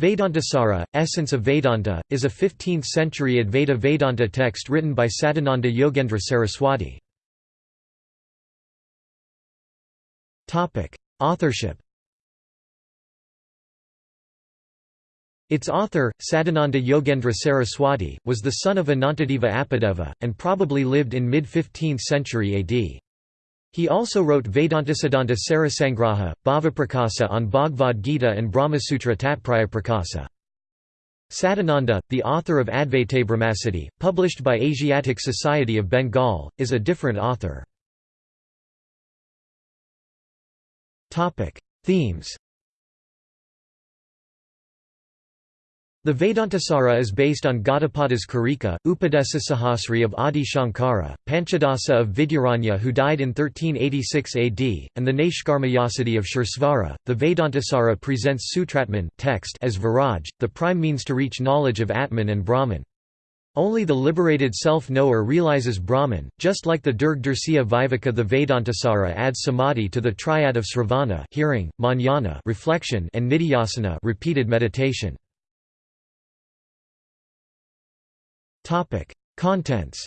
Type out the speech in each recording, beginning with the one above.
Vedantasara, Essence of Vedanta, is a 15th-century Advaita Vedanta text written by Sadananda Yogendra Saraswati. Authorship Its author, Sadananda Yogendra Saraswati, was the son of Anantadeva Apadeva, and probably lived in mid-15th century AD. He also wrote Vedantasadanta Sarasangraha, Bhavaprakasa on Bhagavad Gita and Brahmasutra Tatparyaprakasa. Sadananda, the author of Advaitabrahmasiddhi, published by Asiatic Society of Bengal, is a different author. Themes The Vedantasara is based on Gaudapada's Karika, Upadesasahasri of Adi Shankara, Panchadasi of Vidyaranya who died in 1386 AD, and the Naishkarmyasiddhi of Suresvara. The Vedantasara presents Sutratman text as Viraj, the prime means to reach knowledge of Atman and Brahman. Only the liberated self-knower realizes Brahman, just like the Durg Dursiya Viveka the Vedantasara adds samadhi to the triad of sravana hearing, manana reflection and nidhyasana repeated meditation. Contents.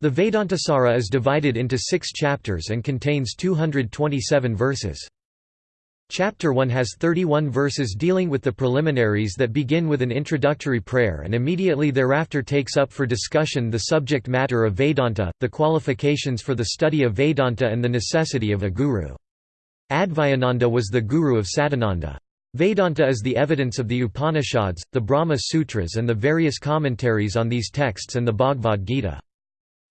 The Vedantasara is divided into 6 chapters and contains 227 verses. Chapter 1 has 31 verses dealing with the preliminaries that begin with an introductory prayer and immediately thereafter takes up for discussion the subject matter of Vedanta, the qualifications for the study of Vedanta and the necessity of a guru. Advayananda was the guru of Sadananda. Vedanta is the evidence of the Upanishads, the Brahma Sutras and the various commentaries on these texts and the Bhagavad Gita.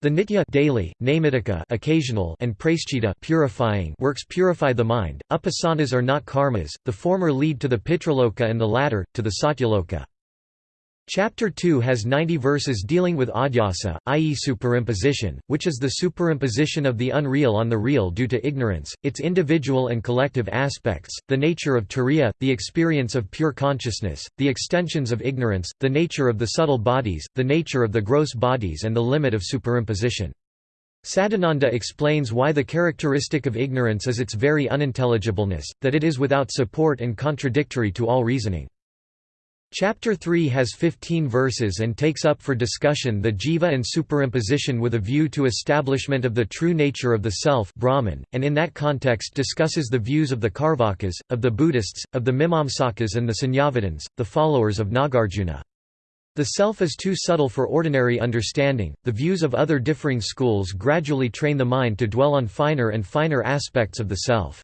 The nitya daily, namitika occasional and praischita purifying works purify the mind. Upasanas are not karmas, the former lead to the pitraloka and the latter, to the satyaloka. Chapter 2 has 90 verses dealing with adhyasa, i.e. superimposition, which is the superimposition of the unreal on the real due to ignorance, its individual and collective aspects, the nature of turiya, the experience of pure consciousness, the extensions of ignorance, the nature of the subtle bodies, the nature of the gross bodies and the limit of superimposition. Sadananda explains why the characteristic of ignorance is its very unintelligibleness, that it is without support and contradictory to all reasoning. Chapter 3 has 15 verses and takes up for discussion the jiva and superimposition with a view to establishment of the true nature of the self Brahman, and in that context discusses the views of the Charvakas, of the Buddhists, of the Mimamsakas and the Sunyavadins, the followers of Nagarjuna. The self is too subtle for ordinary understanding, the views of other differing schools gradually train the mind to dwell on finer and finer aspects of the self.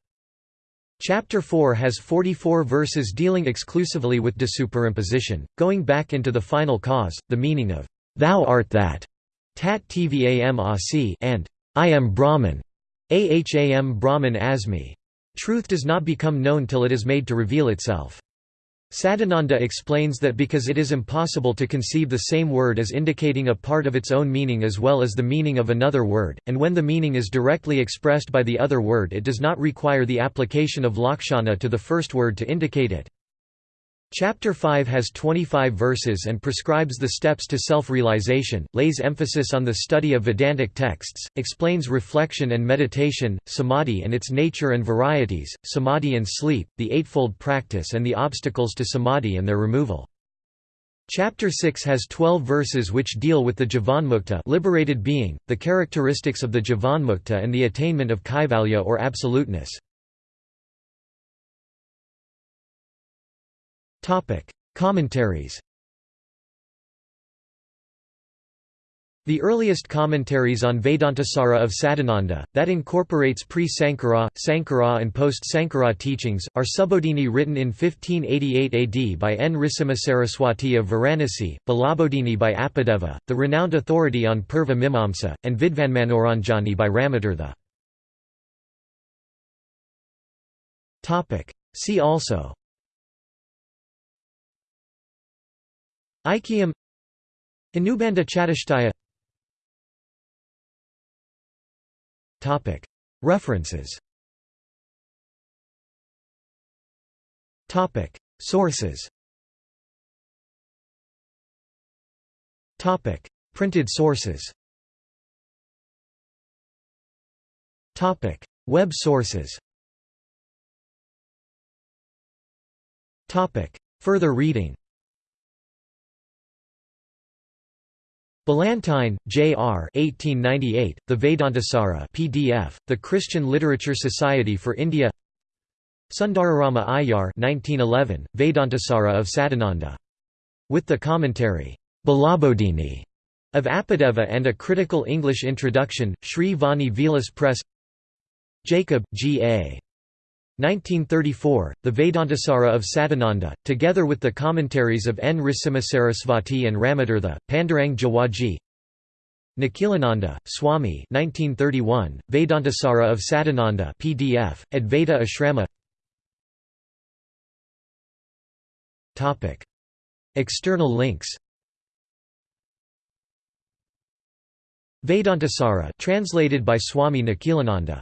Chapter 4 has 44 verses dealing exclusively with desuperimposition, going back into the final cause, the meaning of, "'Thou art that' tat tvam asi and "'I am Brahman' aham Brahman asmi. Truth does not become known till it is made to reveal itself. Sadananda explains that because it is impossible to conceive the same word as indicating a part of its own meaning as well as the meaning of another word, and when the meaning is directly expressed by the other word it does not require the application of lakshana to the first word to indicate it. Chapter 5 has 25 verses and prescribes the steps to self-realization, lays emphasis on the study of Vedantic texts, explains reflection and meditation, samadhi and its nature and varieties, samadhi and sleep, the eightfold practice and the obstacles to samadhi and their removal. Chapter 6 has 12 verses which deal with the jivanmukta liberated being, the characteristics of the jivanmukta and the attainment of kaivalya or absoluteness. Commentaries The earliest commentaries on Vedantasara of Sadananda, that incorporates pre-Sankara, Sankara and post-Sankara teachings, are Subodhini written in 1588 AD by N. Nrisimha of Varanasi, Balabodhini by Apadeva, the renowned authority on Purva Mimamsa, and Vidvanmanoranjani by Ramatirtha. See also Aikyam Anubandha Chatushtaya References. Sources. Printed sources. Web sources. Further reading Ballantyne, J. R. 1898, the Vedantasara PDF, The Christian Literature Society for India Sundararama Iyer 1911, Vedantasara of Sadananda. With the commentary, Balabodhini of Apadeva and a critical English introduction, Sri Vani Vilas Press Jacob, G. A. 1934, The Vedantasara of Sadananda, together with the commentaries of N. Nrisimhasarasvati and Ramatirtha, Pandurang Jawaji. Nikhilananda, Swami 1931, Vedantasara of Sadananda PDF, Advaita Ashrama. External links. Vedantasara translated by Swami Nikhilananda